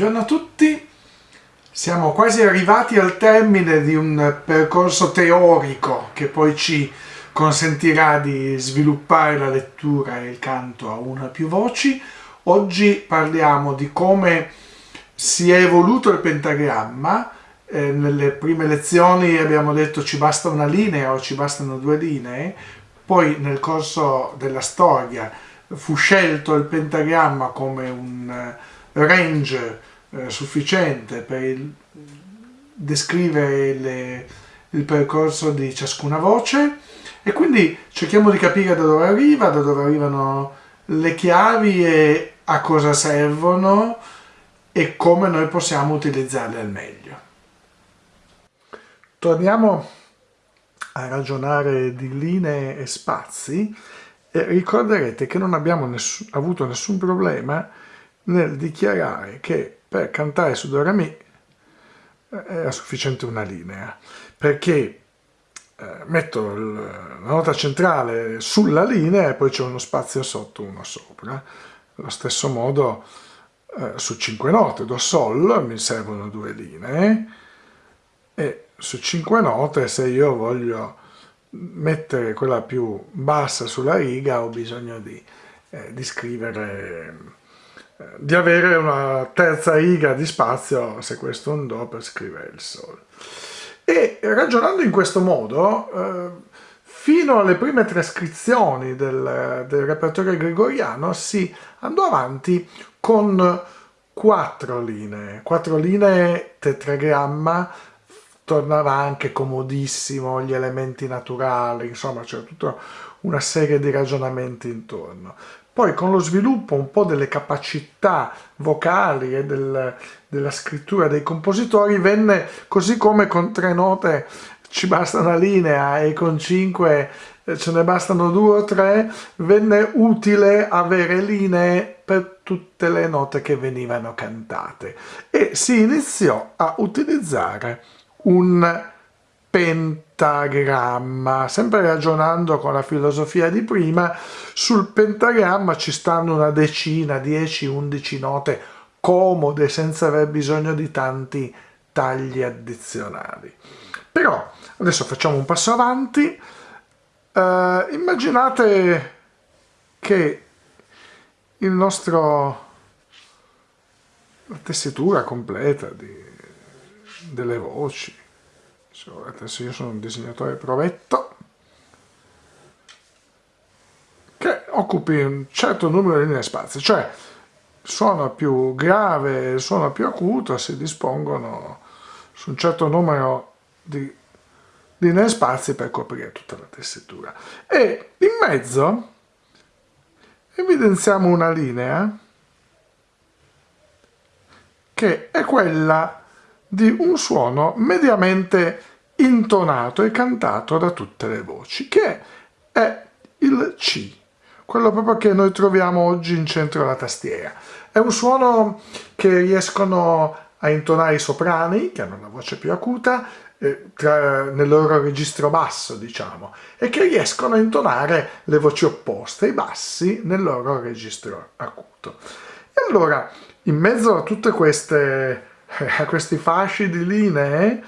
Buongiorno a tutti, siamo quasi arrivati al termine di un percorso teorico che poi ci consentirà di sviluppare la lettura e il canto a una più voci. Oggi parliamo di come si è evoluto il pentagramma, eh, nelle prime lezioni abbiamo detto ci basta una linea o ci bastano due linee, poi nel corso della storia fu scelto il pentagramma come un range eh, sufficiente per il, descrivere le, il percorso di ciascuna voce e quindi cerchiamo di capire da dove arriva, da dove arrivano le chiavi e a cosa servono e come noi possiamo utilizzarle al meglio. Torniamo a ragionare di linee e spazi e ricorderete che non abbiamo nessun, avuto nessun problema nel dichiarare che per cantare su Do Re Mi eh, era sufficiente una linea, perché eh, metto la nota centrale sulla linea e poi c'è uno spazio sotto, uno sopra. Allo stesso modo eh, su cinque note, Do Sol, mi servono due linee e su cinque note se io voglio mettere quella più bassa sulla riga ho bisogno di, eh, di scrivere di avere una terza riga di spazio, se questo un Do, per scrivere il Sol. E ragionando in questo modo, eh, fino alle prime trascrizioni del, del repertorio gregoriano si andò avanti con quattro linee, quattro linee tetragramma, tornava anche comodissimo gli elementi naturali, insomma c'era tutta una serie di ragionamenti intorno. Poi con lo sviluppo un po' delle capacità vocali e del, della scrittura dei compositori venne così come con tre note ci basta una linea e con cinque eh, ce ne bastano due o tre, venne utile avere linee per tutte le note che venivano cantate. E si iniziò a utilizzare un pentagramma, sempre ragionando con la filosofia di prima, sul pentagramma ci stanno una decina, 10-11 note comode senza aver bisogno di tanti tagli addizionali. Però adesso facciamo un passo avanti, uh, immaginate che il nostro la tessitura completa di, delle voci adesso io sono un disegnatore provetto che occupi un certo numero di linee spazi, cioè suono più grave suono più acuto si dispongono su un certo numero di linee spazi per coprire tutta la tessitura. E in mezzo evidenziamo una linea che è quella di un suono mediamente intonato e cantato da tutte le voci, che è il C, quello proprio che noi troviamo oggi in centro alla tastiera. È un suono che riescono a intonare i soprani, che hanno la voce più acuta, eh, tra, nel loro registro basso, diciamo, e che riescono a intonare le voci opposte, i bassi, nel loro registro acuto. E allora, in mezzo a tutte queste, a questi fasci di linee,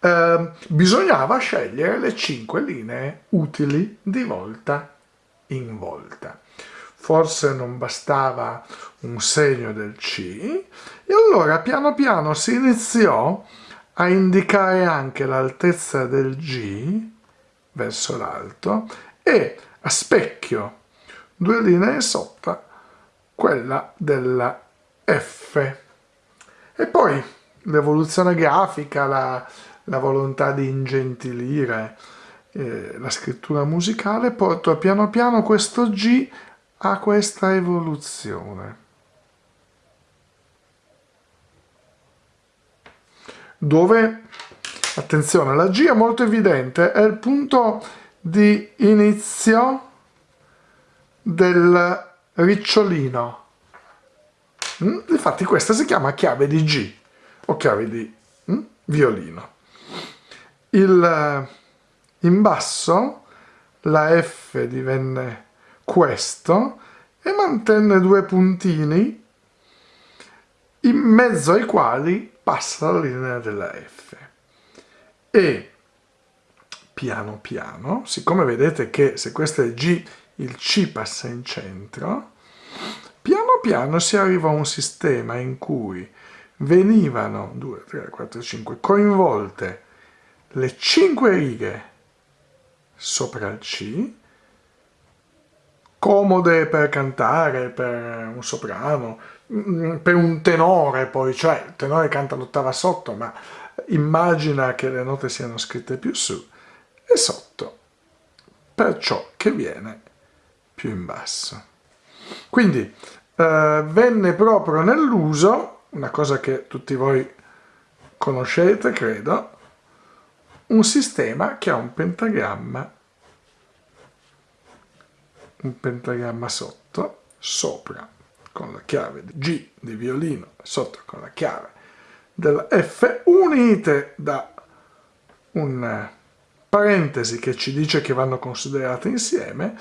eh, bisognava scegliere le cinque linee utili di volta in volta. Forse non bastava un segno del C e allora piano piano si iniziò a indicare anche l'altezza del G verso l'alto e a specchio due linee sotto quella della F. E poi l'evoluzione grafica, la, la volontà di ingentilire eh, la scrittura musicale, porta piano piano questo G a questa evoluzione. Dove, attenzione, la G è molto evidente, è il punto di inizio del ricciolino. Mm? Infatti questa si chiama chiave di G o chiave di mm? violino il, eh, in basso la F divenne questo e mantenne due puntini in mezzo ai quali passa la linea della F. E piano piano, siccome vedete che se questo è G, il C passa in centro, piano si arriva a un sistema in cui venivano 2, 3, 4, 5 coinvolte le 5 righe sopra il C, comode per cantare, per un soprano, mm, per un tenore poi, cioè il tenore canta l'ottava sotto, ma immagina che le note siano scritte più su e sotto per ciò che viene più in basso. Quindi eh, venne proprio nell'uso, una cosa che tutti voi conoscete credo, un sistema che ha un pentagramma, un pentagramma sotto, sopra con la chiave di G di violino, sotto con la chiave della F, unite da un parentesi che ci dice che vanno considerate insieme,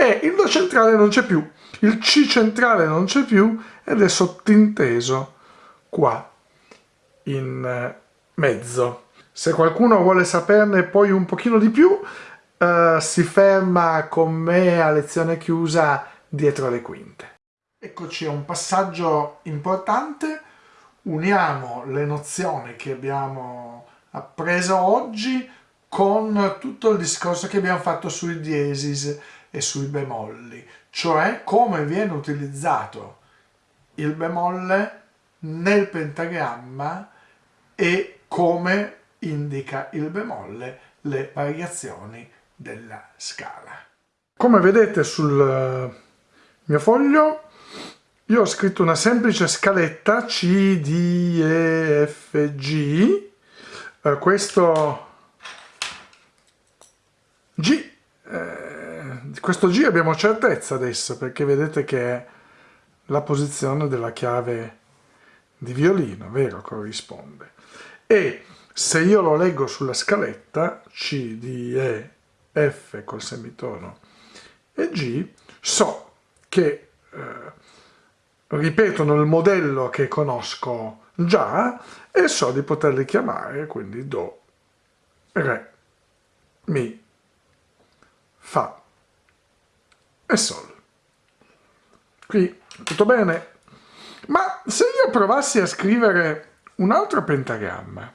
e il Do centrale non c'è più, il C centrale non c'è più ed è sottinteso qua in mezzo. Se qualcuno vuole saperne poi un pochino di più, uh, si ferma con me a lezione chiusa dietro le quinte. Eccoci a un passaggio importante, uniamo le nozioni che abbiamo appreso oggi con tutto il discorso che abbiamo fatto sui diesis e sui bemolli, cioè come viene utilizzato il bemolle nel pentagramma e come indica il bemolle le variazioni della scala. Come vedete sul eh, mio foglio io ho scritto una semplice scaletta C, D, E, F, G. Eh, questo G, eh, questo G abbiamo certezza adesso perché vedete che è la posizione della chiave di violino, vero? Corrisponde. E se io lo leggo sulla scaletta, C, D, E, F col semitono e G, so che eh, ripetono il modello che conosco già e so di poterli chiamare, quindi Do, Re, Mi, Fa e Sol. Qui tutto bene? Ma se io provassi a scrivere un altro pentagramma,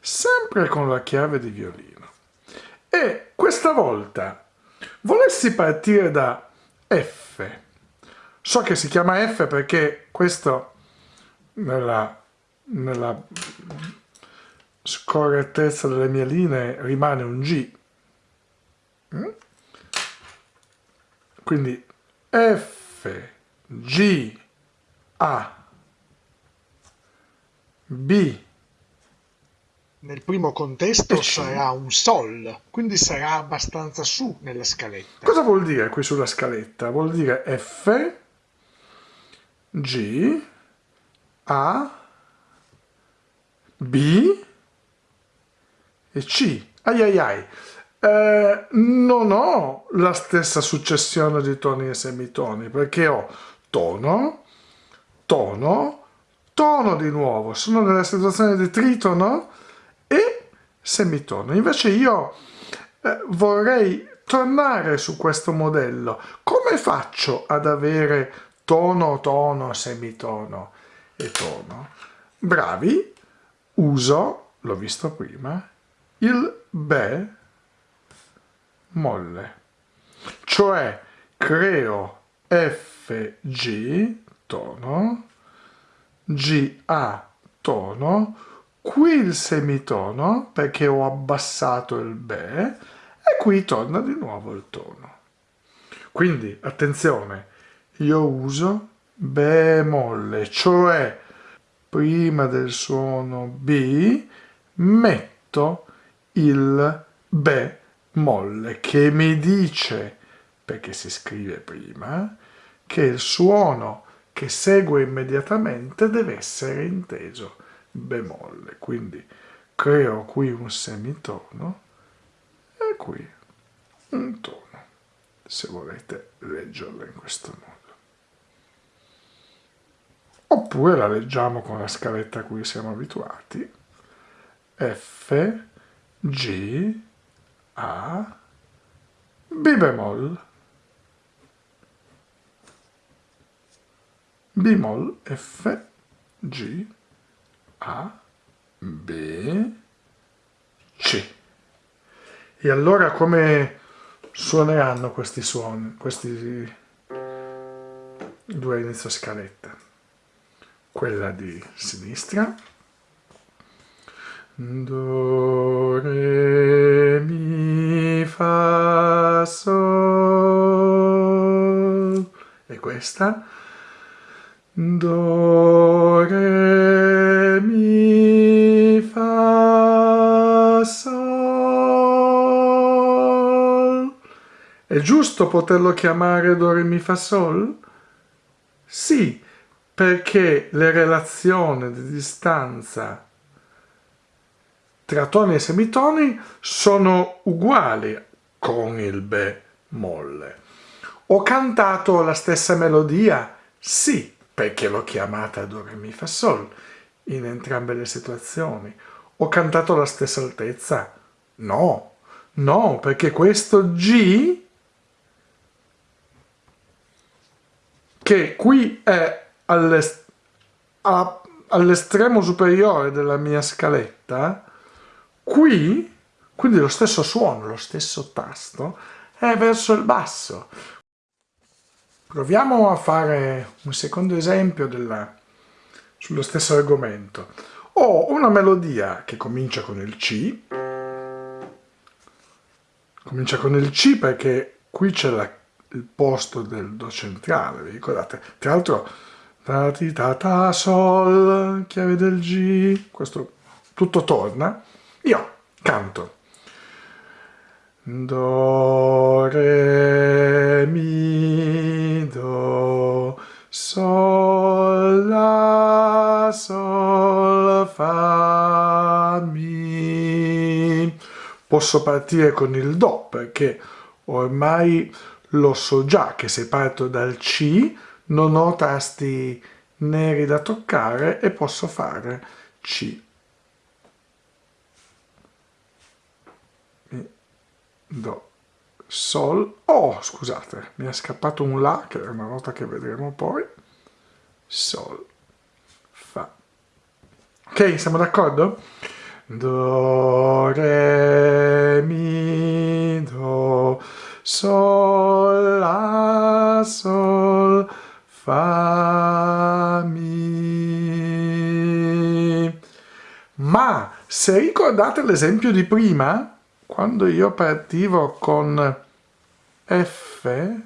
sempre con la chiave di violino. E questa volta volessi partire da F. So che si chiama F perché questo nella, nella scorrettezza delle mie linee rimane un G. Mm? Quindi F, G, A, B, nel primo contesto sarà un Sol, quindi sarà abbastanza su nella scaletta. Cosa vuol dire qui sulla scaletta? Vuol dire F, G, A, B C. Ai ai ai. Eh, non ho la stessa successione di toni e semitoni perché ho tono, tono, tono di nuovo. Sono nella situazione di tritono e semitono. Invece io eh, vorrei tornare su questo modello. Come faccio ad avere tono, tono, semitono e tono? Bravi, uso, l'ho visto prima, il be molle. Cioè creo FG tono, GA tono, qui il semitono perché ho abbassato il Be e qui torna di nuovo il tono. Quindi attenzione, io uso bemolle, cioè prima del suono B metto il bemolle che mi dice, perché si scrive prima, che il suono che segue immediatamente deve essere inteso bemolle, quindi creo qui un semitono e qui un tono. se volete leggerla in questo modo. Oppure la leggiamo con la scaletta a cui siamo abituati. F, G, A, B bemoll. Bemol, F, G, A, B, C. E allora come suoneranno questi suoni, questi due inizio scaletta? Quella di sinistra. Do, Re, Mi, Fa, Sol. E questa? Do, Re, Mi, Fa, Sol. È giusto poterlo chiamare Do, Re, Mi, Fa, Sol? Sì, perché le relazioni di distanza tra toni e semitoni sono uguali con il bemolle. Ho cantato la stessa melodia? Sì, perché l'ho chiamata Do Re Mi Fa Sol in entrambe le situazioni. Ho cantato la stessa altezza? No, no, perché questo G che qui è all'estremo superiore della mia scaletta, qui, quindi lo stesso suono, lo stesso tasto, è verso il basso. Proviamo a fare un secondo esempio della, sullo stesso argomento. Ho una melodia che comincia con il C, comincia con il C perché qui c'è il posto del Do centrale, vi ricordate? Tra l'altro, ta ti ta ta sol, chiave del G, questo tutto torna. Io canto. Do, re, mi, do, sol, la, sol, fa, mi. Posso partire con il do perché ormai lo so già che se parto dal C non ho tasti neri da toccare e posso fare C. Do, Sol, oh scusate, mi è scappato un La che è una nota che vedremo poi, Sol, Fa. Ok, siamo d'accordo? Do, Re, Mi, Do, Sol, La, Sol, Fa, Mi. Ma se ricordate l'esempio di prima, quando io partivo con F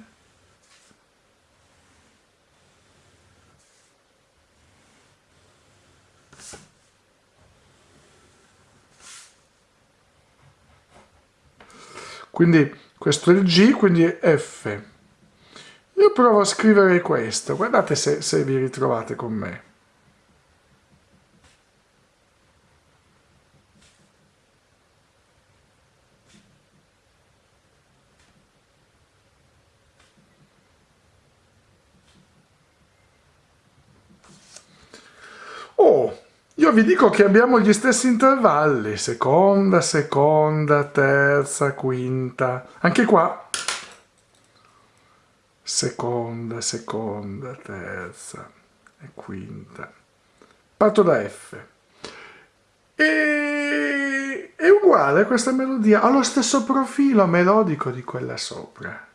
quindi questo è il G, quindi è F. Io provo a scrivere questo, guardate se, se vi ritrovate con me. Oh, io vi dico che abbiamo gli stessi intervalli, seconda, seconda, terza, quinta. Anche qua, seconda, seconda, terza e quinta. Parto da F. E è uguale questa melodia, ha lo stesso profilo melodico di quella sopra.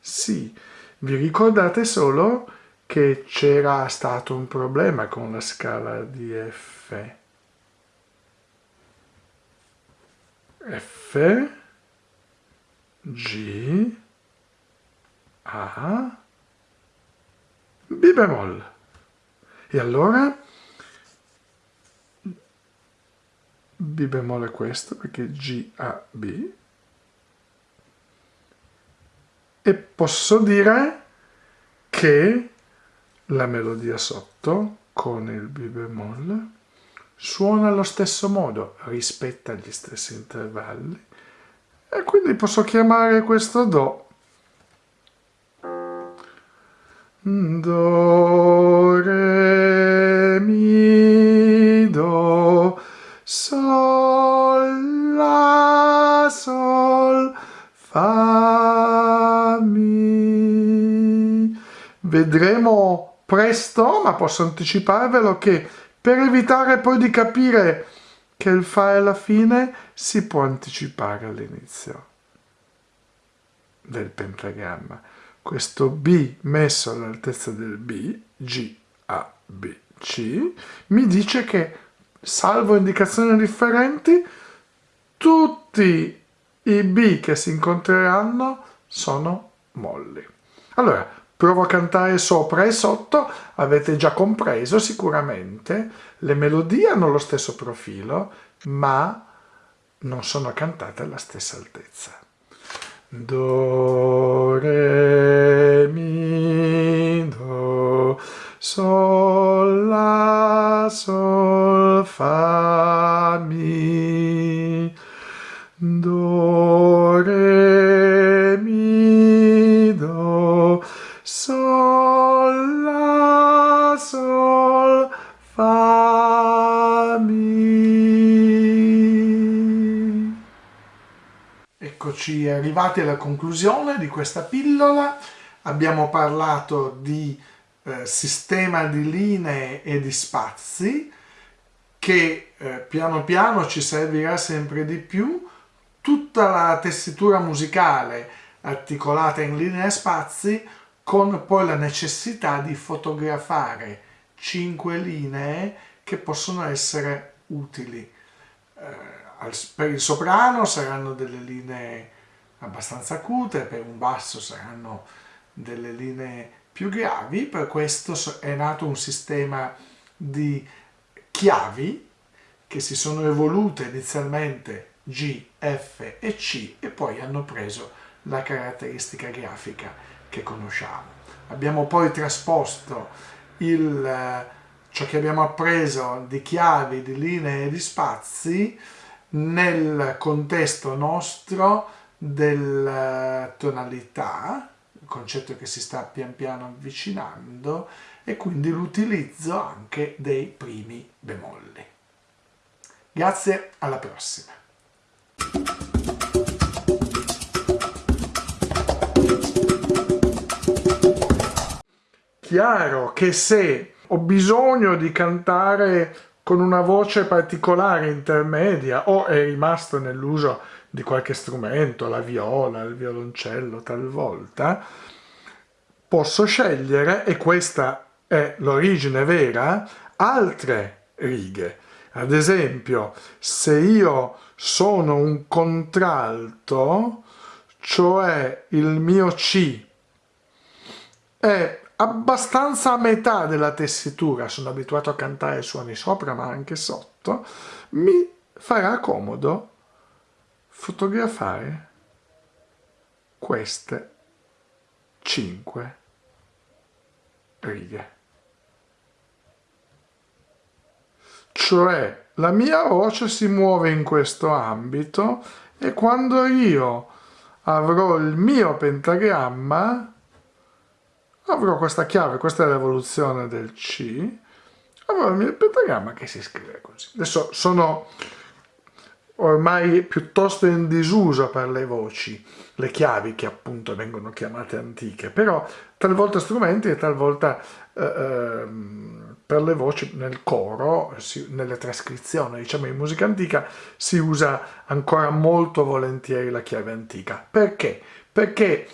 Sì, vi ricordate solo che c'era stato un problema con la scala di F. F, G, A, B bemoll. E allora B bemoll è questo perché G, A, B. E posso dire che la melodia sotto, con il Mi bemoll, suona allo stesso modo, rispetta gli stessi intervalli, e quindi posso chiamare questo Do do, re, mi, do, sol, la, sol, fa, mi. Vedremo presto, ma posso anticiparvelo che per evitare poi di capire che il fa è la fine, si può anticipare all'inizio del pentagramma. Questo B messo all'altezza del B, G, A, B, C, mi dice che, salvo indicazioni differenti, tutti i B che si incontreranno sono molli. Allora, provo a cantare sopra e sotto, avete già compreso sicuramente, le melodie hanno lo stesso profilo, ma non sono cantate alla stessa altezza. Do, re, mi, do, sol, la, sol, fa, Eccoci arrivati alla conclusione di questa pillola. Abbiamo parlato di eh, sistema di linee e di spazi che eh, piano piano ci servirà sempre di più tutta la tessitura musicale articolata in linee e spazi con poi la necessità di fotografare cinque linee che possono essere utili. Eh, per il soprano saranno delle linee abbastanza acute, per un basso saranno delle linee più gravi, per questo è nato un sistema di chiavi che si sono evolute inizialmente G, F e C e poi hanno preso la caratteristica grafica che conosciamo. Abbiamo poi trasposto il, ciò che abbiamo appreso di chiavi, di linee e di spazi nel contesto nostro della tonalità, il concetto che si sta pian piano avvicinando, e quindi l'utilizzo anche dei primi bemolli. Grazie, alla prossima! Chiaro che se ho bisogno di cantare con una voce particolare intermedia o è rimasto nell'uso di qualche strumento, la viola, il violoncello talvolta, posso scegliere, e questa è l'origine vera, altre righe. Ad esempio, se io sono un contralto, cioè il mio C è abbastanza a metà della tessitura, sono abituato a cantare suoni sopra ma anche sotto, mi farà comodo fotografare queste cinque righe. Cioè la mia voce si muove in questo ambito e quando io avrò il mio pentagramma avrò questa chiave, questa è l'evoluzione del C, avrò il mio pentagramma che si scrive così. Adesso sono ormai piuttosto in disuso per le voci, le chiavi che appunto vengono chiamate antiche, però talvolta strumenti e talvolta eh, ehm, per le voci nel coro, si, nelle trascrizioni diciamo in musica antica si usa ancora molto volentieri la chiave antica. Perché? Perché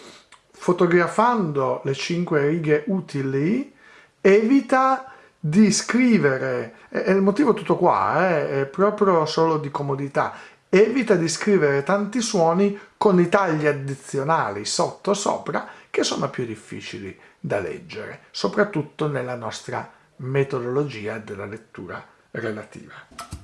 fotografando le cinque righe utili evita di scrivere, e il motivo tutto qua, eh, è proprio solo di comodità, evita di scrivere tanti suoni con i tagli addizionali sotto sopra che sono più difficili da leggere, soprattutto nella nostra metodologia della lettura relativa.